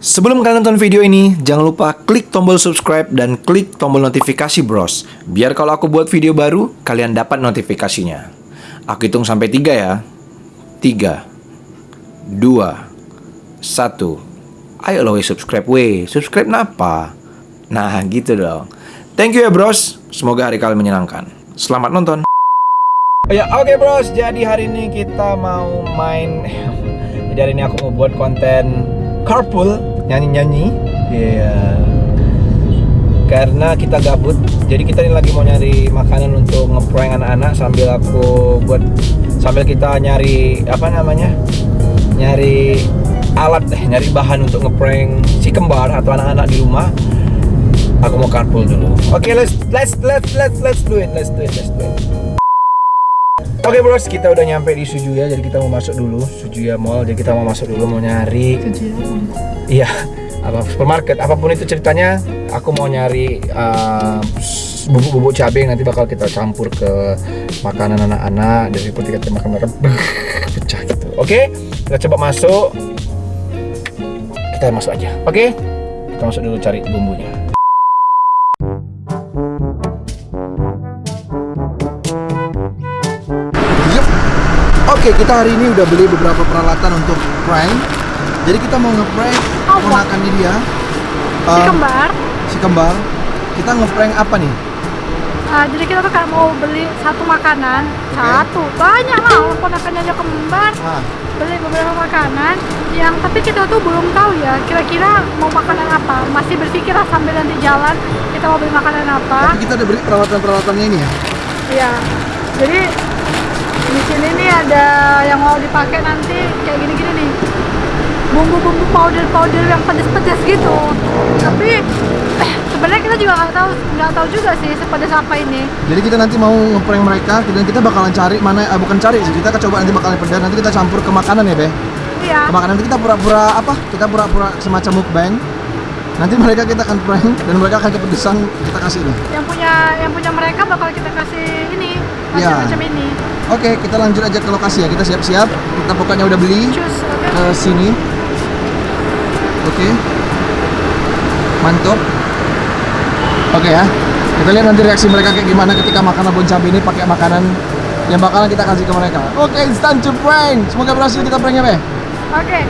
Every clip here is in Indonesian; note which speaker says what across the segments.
Speaker 1: Sebelum kalian nonton video ini, jangan lupa klik tombol subscribe dan klik tombol notifikasi bros. Biar kalau aku buat video baru, kalian dapat notifikasinya. Aku hitung sampai tiga ya. Tiga, dua, satu. Ayo lo weh subscribe weh. Subscribe napa? Nah gitu dong. Thank you ya bros. Semoga hari kalian menyenangkan. Selamat nonton. Ya oke bros, jadi hari ini kita mau main Jadi hari ini aku mau buat konten carpool Nyanyi-nyanyi. Iya. Karena kita gabut Jadi kita ini lagi mau nyari makanan untuk ngeprank anak-anak Sambil aku buat Sambil kita nyari Apa namanya? Nyari alat eh Nyari bahan untuk ngeprank si kembar Atau anak-anak di rumah. Aku mau carpool dulu. Oke let's, let's, let's, let's, let's do it Let's do it, let's do it Oke bros, kita udah nyampe di Sujuya, jadi kita mau masuk dulu Sujuya Mall, jadi kita mau masuk dulu mau nyari Iya, apa supermarket, apa pun itu ceritanya Aku mau nyari uh, bubuk-bubuk cabai yang nanti bakal kita campur ke makanan anak-anak Dari ketika kita makan mereka pecah gitu. Oke, kita coba masuk. Kita masuk aja, oke? Kita masuk dulu cari bumbunya Oke, kita hari ini udah beli beberapa peralatan untuk prank. Jadi kita mau ngeprank
Speaker 2: Apa?
Speaker 1: ponakannya dia.
Speaker 2: si
Speaker 1: Um,
Speaker 2: kembar
Speaker 1: si kembar. Kita ngeprank apa nih?
Speaker 2: Ah, jadi kita tuh kayak mau beli satu makanan satu banyak lah ponakannya aja kembar
Speaker 1: Nah,
Speaker 2: beli beberapa makanan yang tapi kita tuh belum tahu ya kira-kira mau makanan apa masih berpikir lah sambil nanti jalan kita mau beli makanan apa
Speaker 1: tapi kita udah beli peralatan-peralatannya ini ya.
Speaker 2: ya jadi di sini nih ada yang mau dipakai nanti kayak gini-gini nih bumbu-bumbu powder-powder yang pedas-pedas gitu tapi eh, sebenarnya kita juga nggak tahu nggak tahu juga sih sepedas apa ini
Speaker 1: Jadi kita nanti mau ngeprank mereka dan kita bakalan cari mana eh, bukan cari sih, kita coba nanti bakalan pedas nanti kita campur ke makanan ya, Be.
Speaker 2: iya
Speaker 1: Ke makanan nanti kita pura-pura apa? Kita pura-pura semacam mukbang. Nanti mereka kita akan prank dan mereka akan kepedesan kita kasih ini.
Speaker 2: yang punya yang punya mereka bakal kita kasih ini
Speaker 1: Iya.
Speaker 2: macam-macam ini
Speaker 1: Oke, kita lanjut aja ke lokasi ya. Kita siap-siap. Kita pokoknya udah beli ke sini. Oke. Mantap. Oke ya. Kita lihat nanti reaksi mereka kayak gimana ketika makan abon cabai ini pakai makanan yang bakalan kita kasih ke mereka. Oke, it's time to prank. Semoga berhasil kita pranknya, Be.
Speaker 2: oke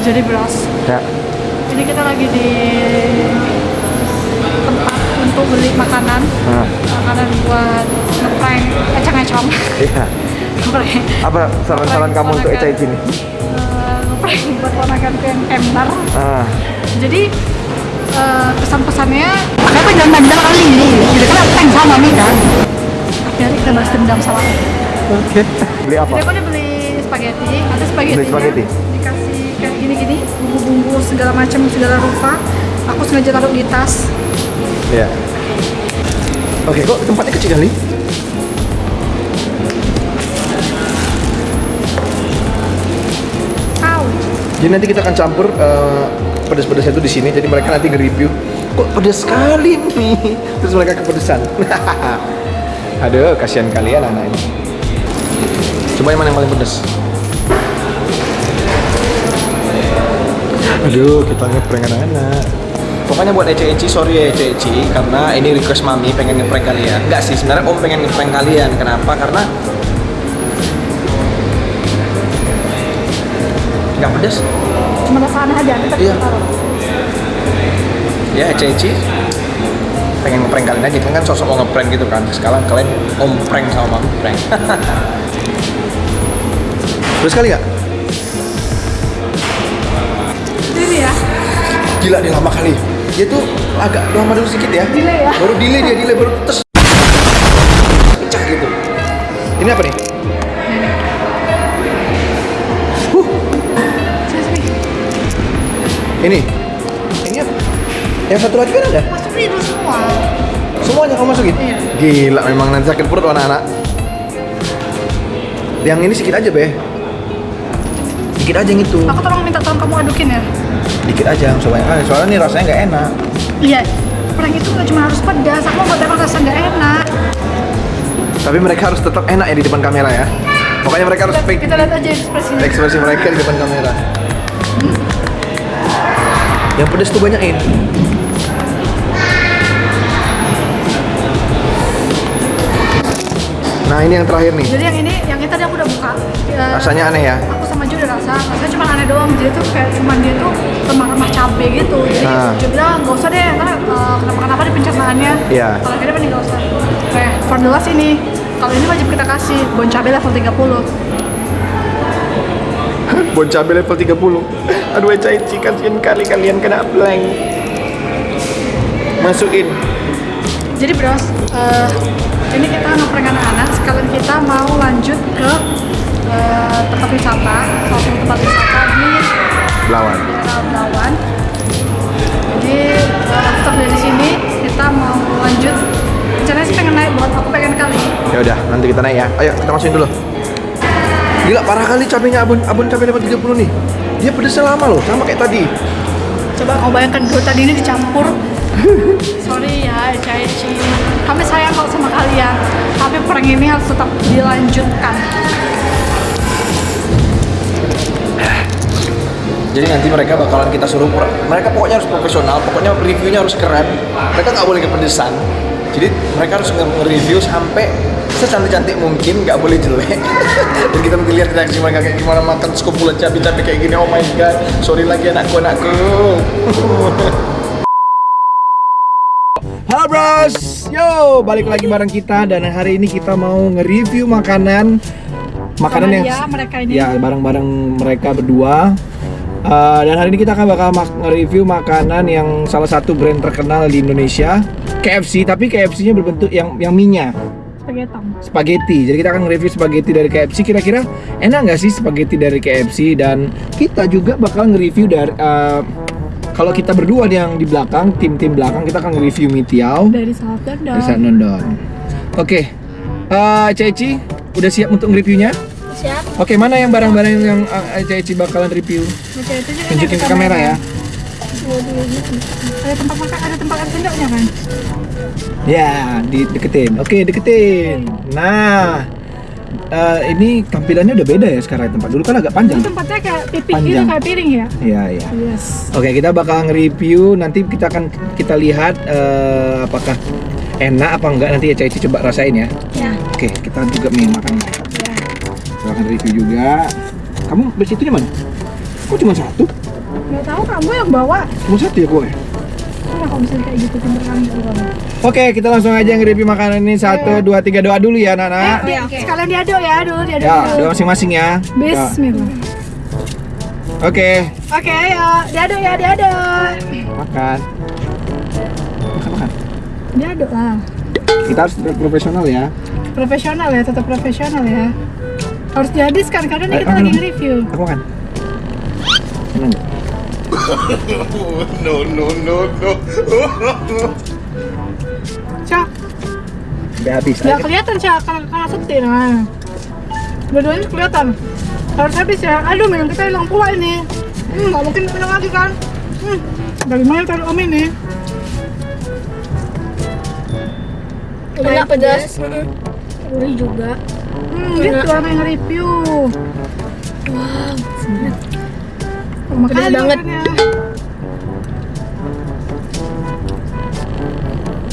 Speaker 2: jadi bros
Speaker 1: Ya.
Speaker 2: Ini kita lagi di tempat untuk beli makanan makanan buat ngeprank econg-econg
Speaker 1: Iya.
Speaker 2: ngeprank
Speaker 1: Apa saran-saran kamu untuk Eca ini?
Speaker 2: Eh, ngeprank buat ponakanku yang kembar
Speaker 1: Ah.
Speaker 2: jadi eh, pesan-pesannya makanya aku jangan dendam kali ini jadi kan aku sama nih kan akhirnya kita balas dendam sama
Speaker 1: Oke. Beli apa?
Speaker 2: jadi aku udah beli spaghetti ada spaghetti
Speaker 1: Beli spaghetti?
Speaker 2: Bumbu-bumbu segala macam segala rupa aku sengaja taruh di tas
Speaker 1: Iya. Oke, kok tempatnya kecil kali?
Speaker 2: Au.
Speaker 1: Jadi nanti kita akan campur eh, pedas-pedasnya itu di sini. Jadi mereka nanti nge-review. Kok pedas sekali nih? Terus mereka kepedesan. Aduh, kasihan kalian anak ini. Coba yang mana yang paling pedas? Aduh, kita ngeprank anak-anak. Pokoknya buat Ece Eci, sorry ya Ece Eci Karena ini request mami pengen ngeprank kalian. Enggak sih, sebenarnya om pengen ngeprank kalian. Kenapa? Karena Nggak pedas
Speaker 2: cuma rasanya aja kita
Speaker 1: Iya.
Speaker 2: taruh.
Speaker 1: Ya Ceci pengen ngeprank kalian aja. Kan kan sosok mau ngeprank gitu kan. Sekarang kalian om prank sama mami prank. Terus kali nggak gila dia lama kali. Dia tuh agak lama dulu sedikit ya.
Speaker 2: Delay ya?
Speaker 1: baru delay dia delay baru terus. Pecah gitu ini apa nih? Huh. Ini. Ini apa? Yang satu lagi kan ada?
Speaker 2: Masukin itu semua.
Speaker 1: Semuanya kamu masukin?
Speaker 2: Iya.
Speaker 1: gila memang nanti sakit perut anak-anak. Yang ini sedikit aja be. Dikit aja yang itu.
Speaker 2: Aku tolong minta tolong kamu adukin ya
Speaker 1: dikit aja soalnya ah, soalnya nih rasanya nggak enak
Speaker 2: iya prank itu nggak cuma harus pedas aku nggak dapat rasa nggak enak
Speaker 1: Tapi mereka harus tetap enak ya di depan kamera ya. Pokoknya mereka harus fake
Speaker 2: Kita lihat aja ekspresinya.
Speaker 1: ekspresi mereka di depan kamera. Yang pedes tuh banyakin. Nah ini yang terakhir nih.
Speaker 2: Jadi yang ini, yang ini tadi aku udah buka. Ya,
Speaker 1: Rasanya aneh ya.
Speaker 2: Aku sama Ju udah rasa, rasanya cuma aneh doang. Jadi tuh kayak cuma dia tuh remah-remah cabe gitu. Jadi
Speaker 1: Ah.
Speaker 2: dia bilang nggak usah deh, karena uh, kenapa-kenapa di pencernaan
Speaker 1: Iya.
Speaker 2: Kalau ini mending nggak usah. The last ini, kalau ini wajib kita kasih bon cabe level 30.
Speaker 1: Bon cabai level 30 Aduh Eci kasihan kali kalian kena blank Masukin
Speaker 2: Jadi bros, eh, ini kita ngeprank anak-anak. Sekalian kita mau lanjut ke eh, tempat wisata, salah satu tempat wisata di
Speaker 1: Lawan
Speaker 2: daerah Belawan. Jadi eh, stop dari sini kita mau lanjut. Rencananya sih pengen naik buat aku pengen kali.
Speaker 1: Ya udah, nanti kita naik ya. Ayo, kita masukin dulu. Gila, parah kali cabenya abon abon cabai level 30 nih. Dia pedesnya lama loh, sama kayak tadi.
Speaker 2: Coba kau bayangkan dulu tadi ini dicampur. Sorry ya, Caici. Kami sayang kalau sama kalian. Tapi prank ini harus tetap dilanjutkan.
Speaker 1: Jadi nanti mereka bakalan kita suruh mereka pokoknya harus profesional, pokoknya reviewnya harus keren. Mereka nggak boleh kepedesan. Jadi mereka harus nge-review sampai secantik-cantik mungkin, nggak boleh jelek. Dan kita nanti lihat reaksi mereka kayak gimana makan sekupulan cabai-cabai kayak gini. Oh my god, sorry lagi anakku anakku. Halo bros, yo balik lagi bareng kita dan hari ini kita mau nge-review makanan makanan
Speaker 2: Sama
Speaker 1: yang
Speaker 2: dia, mereka ini.
Speaker 1: ya bareng-bareng mereka berdua. Uh, dan hari ini kita akan bakal mak- nge-review makanan yang salah satu brand terkenal di Indonesia, KFC. Tapi KFC-nya berbentuk yang yang mie-nya
Speaker 2: Spaghetti.
Speaker 1: spaghetti. Jadi kita akan nge-review spaghetti dari KFC. Kira-kira enak nggak sih spaghetti dari KFC? Dan kita juga bakal nge-review dari uh, kalau kita berdua yang di belakang, tim-tim belakang kita akan nge-review mie tiao
Speaker 2: Dari South London.
Speaker 1: dari Saat London. Oke, Eh, Ceci udah siap untuk nge-reviewnya?
Speaker 2: Siap.
Speaker 1: Oke, mana yang barang-barang yang uh, Ceci bakalan review?
Speaker 2: Oke, itu juga
Speaker 1: Tunjukin ke kamera
Speaker 2: main.
Speaker 1: ya.
Speaker 2: Ada tempat makan, ada tempat sendoknya kan?
Speaker 1: Ya, dideketin. Oke, deketin. Nah, eh, ini tampilannya udah beda ya sekarang tempat. Dulu kan agak panjang.
Speaker 2: Tempatnya kayak pipih gitu,
Speaker 1: Panjang.
Speaker 2: kayak piring ya?
Speaker 1: Iya, iya.
Speaker 2: Yes.
Speaker 1: Oke, kita bakal nge-review. Nanti kita akan kita lihat eh, apakah enak apa enggak. Nanti ya Ceci coba rasain ya.
Speaker 2: Ya.
Speaker 1: Oke, kita juga nih makan.
Speaker 2: Ya.
Speaker 1: Akan review juga. Kamu beli itunya mana? Kok cuma satu?
Speaker 2: Nggak tahu kamu yang bawa.
Speaker 1: Cuma satu ya gue.
Speaker 2: Bisa kayak gitu kan gitu?
Speaker 1: Oke, kita langsung aja nge-review makanan ini. Satu, dua, tiga, doa dulu ya, Nana.
Speaker 2: Eh, Sekalian diaduk ya dulu, diaduk
Speaker 1: Ya, doa masing-masing ya. Ya.
Speaker 2: Bismillah.
Speaker 1: Oke,
Speaker 2: Oke, ayo. Diaduk ya, diaduk.
Speaker 1: makan. Makan, makan.
Speaker 2: Diaduk lah.
Speaker 1: Kita harus profesional ya.
Speaker 2: Profesional ya, tetap profesional ya. Harus dihabiskan karena ini
Speaker 1: Ayo,
Speaker 2: kita lagi nge-review.
Speaker 1: Aku makan. Enak
Speaker 3: no, no, no, no.
Speaker 2: Cak,
Speaker 1: Udah habis. Ayo.
Speaker 2: kelihatan Cak, karena, karena setir. Nah. Dua-duanya kelihatan. Harus habis ya. Aduh, minum kita hilang pula ini. Hmm, nggak mungkin minum lagi kan? Hmm, dari mana taruh om ini?
Speaker 4: Enak pedas.
Speaker 2: Gurih juga. Hmm, gitu orang yang nge-review.
Speaker 4: Wow. Pedas
Speaker 2: kali
Speaker 4: banget.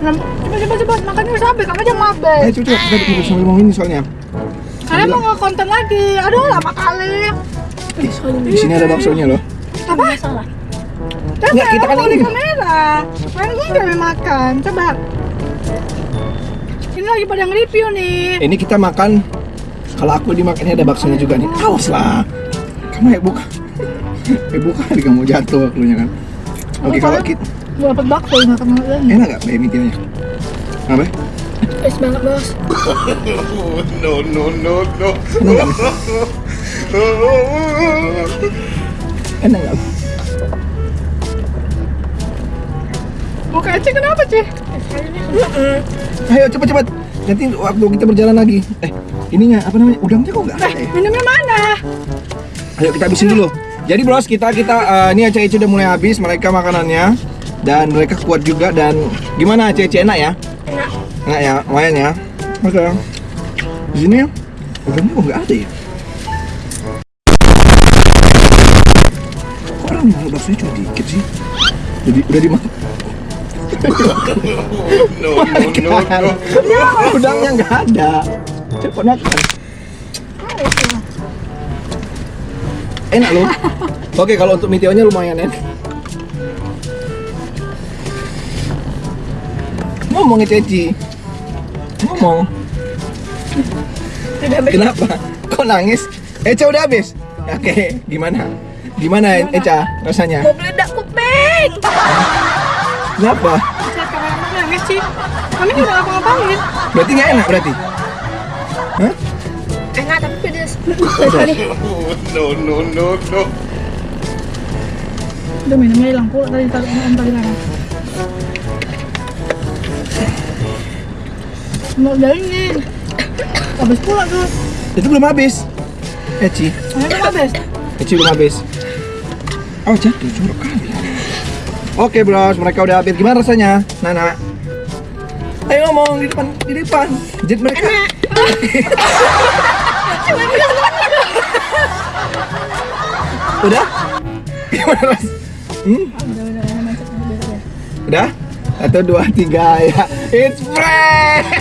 Speaker 2: Nah, Coba coba coba makannya sampai kamu aja mabe.
Speaker 1: Ayo coba kita bikin sambil ngomong ini soalnya.
Speaker 2: Kalian mau nge-konten lagi. Aduh, lama kali.
Speaker 1: Di sini ada baksonya loh.
Speaker 2: Apa?
Speaker 4: Salah.
Speaker 2: Coba
Speaker 1: Nggak, kita kan ini.
Speaker 2: kamera. Pengen gue kami makan. Coba. Ini lagi pada nge-review nih.
Speaker 1: Ini kita makan. Kalau aku dimakan ini ada baksonya juga nih. Awas lah. Kamu ya buka. Eh buka nih kamu jatuh akunya kan. Oke
Speaker 2: Oh,
Speaker 1: kalau
Speaker 2: kalau-
Speaker 1: kita
Speaker 2: Gue dapet bakso makan lagi.
Speaker 1: enak gak baby nya? Apa?
Speaker 4: Pedas banget, Bos.
Speaker 3: no, no, no, no.
Speaker 1: Enak gak? Enak gak?
Speaker 2: Muka Eci kenapa, Ci?
Speaker 1: Ayo cepet cepet. Nanti waktu kita berjalan lagi. Eh ininya apa namanya? Udangnya kok nggak ada ya?
Speaker 2: Minumnya mana?
Speaker 1: Ayo kita habisin dulu. Jadi bros kita kita eh, ini Aceh Icu udah mulai habis mereka makanannya dan mereka kuat juga dan gimana Aceh enak ya?
Speaker 4: Enak.
Speaker 1: Enak ya, lumayan ya. Oke. Di sini ya? Udangnya kok nggak ada ya? Kok orang malah baksonya cuma dikit sih? Jadi udah dimakan.
Speaker 3: No, no, no, no.
Speaker 1: Udangnya nggak ada. Makan. Enak loh. Oke, kalau untuk meteonya lumayan enak. Ngomong ya Ceci. Ngomong. Kenapa? Kok nangis? Eca udah habis? Oke, gimana? Gimana Eca rasanya?
Speaker 4: Mau meledak kuping.
Speaker 1: Kenapa?
Speaker 2: Saya kameramen nangis sih. Kami nggak ngapa-ngapain.
Speaker 1: Berarti nggak enak berarti? Hah?
Speaker 4: Enak tapi pedas.
Speaker 3: No, no, no, no.
Speaker 2: Udah minumnya hilang pula tadi taruh om tadi kan. Mau jalinin. Habis pula tuh.
Speaker 1: Itu belum habis. Eci,
Speaker 2: Ayo tuh habis.
Speaker 1: Eci belum habis. Oh jatuh, jorok kali. Oke bros, mereka udah habis. Gimana rasanya, Nana? Ayo ngomong di depan, di depan. Jet mereka. udah? Ras? Hmm? Udah? Satu, dua, tiga ya. It's fresh.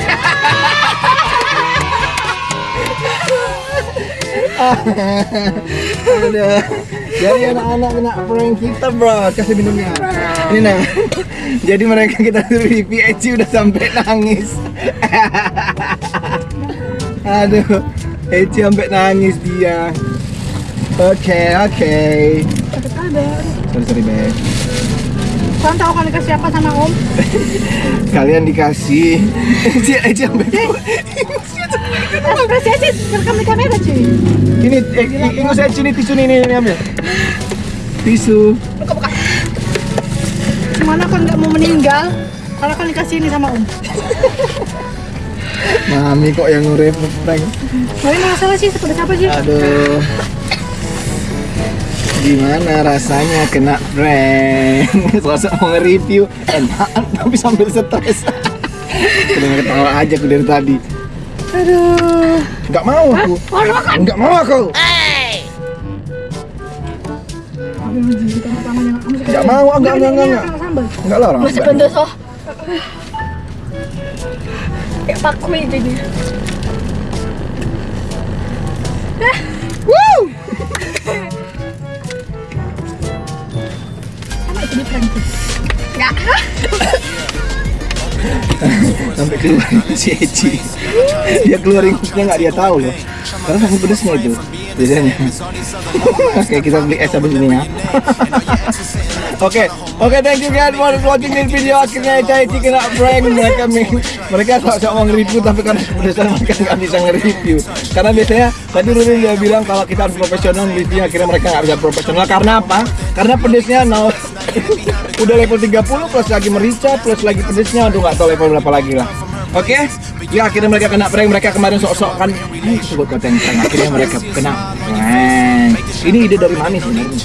Speaker 1: Aduh. Jadi anak-anak kena prank kita bro Kasih minumnya Ini nah Jadi mereka kita suruh Eci udah sampai nangis Aduh Eci sampai nangis dia Oke oke
Speaker 2: Sakit ada.
Speaker 1: Sorry sorry Beb
Speaker 2: Kalian tahu kan dikasih apa sama om?
Speaker 1: Kalian dikasih Eci Eci sampai
Speaker 2: Ekspresi aja rekam di kamera cuy.
Speaker 1: Ini eh, Eci ini tisu ini, ini ambil Tisu
Speaker 2: Gimana kan nggak mau meninggal? Karena kan dikasih ini sama om.
Speaker 1: Mami kok yang nge prank
Speaker 2: Tapi masalah sih seperti apa sih?
Speaker 1: Aduh. Gimana rasanya kena prank? Sosok mau nge-review enak tapi sambil stres. Udah ketawa aja aku dari tadi.
Speaker 2: Aduh.
Speaker 1: Enggak mau aku. Enggak mau aku.
Speaker 2: Tapi mau
Speaker 1: enggak, enggak, enggak, enggak. Enggak lah orang.
Speaker 4: Masih
Speaker 1: enggak.
Speaker 4: Pedas oh. Kayak pakui jadinya.
Speaker 2: Sama itu di prank tuh.
Speaker 1: Sampai keluar si Eci. Dia keluar ingusnya nggak dia tahu loh. Karena saking pedesnya itu biasanya. Oke kita beli es habis ini ya. Oke, oke thank you guys for watching this video. Akhirnya Eca Eci kena prank mereka mereka sok-sok mau nge-review tapi karena kepedesan mereka nggak bisa nge-review. Karena biasanya tadi Rudin dia bilang kalau kita harus profesional review akhirnya mereka nggak bisa profesional karena apa? Karena pedesnya nol udah level 30 plus lagi merica plus lagi pedesnya aduh nggak tahu level berapa lagi lah. Oke, ya akhirnya mereka kena prank. Mereka kemarin sok-sok kan, "Ih, sebut kata yang prank." Akhirnya mereka kena prank. Ini ide dari mana sebenarnya?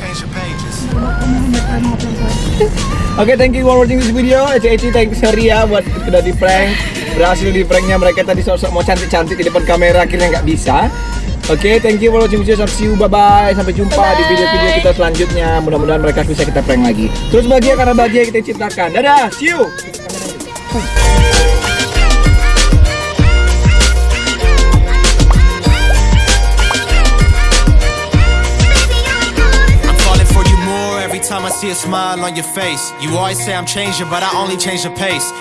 Speaker 1: Oke, thank you for watching this video. Eci Eci, thank you sorry ya buat udah di prank. Berhasil di pranknya mereka tadi sok-sok mau cantik-cantik di depan kamera akhirnya nggak bisa. Oke, thank you for watching video. Sampai see you, bye bye. Sampai jumpa di video-video kita selanjutnya. Mudah-mudahan mereka bisa kita prank lagi. Terus bahagia karena bahagia kita ciptakan. Dadah, see you.
Speaker 5: See a smile on your face. You always say I'm changing, but I only change the pace.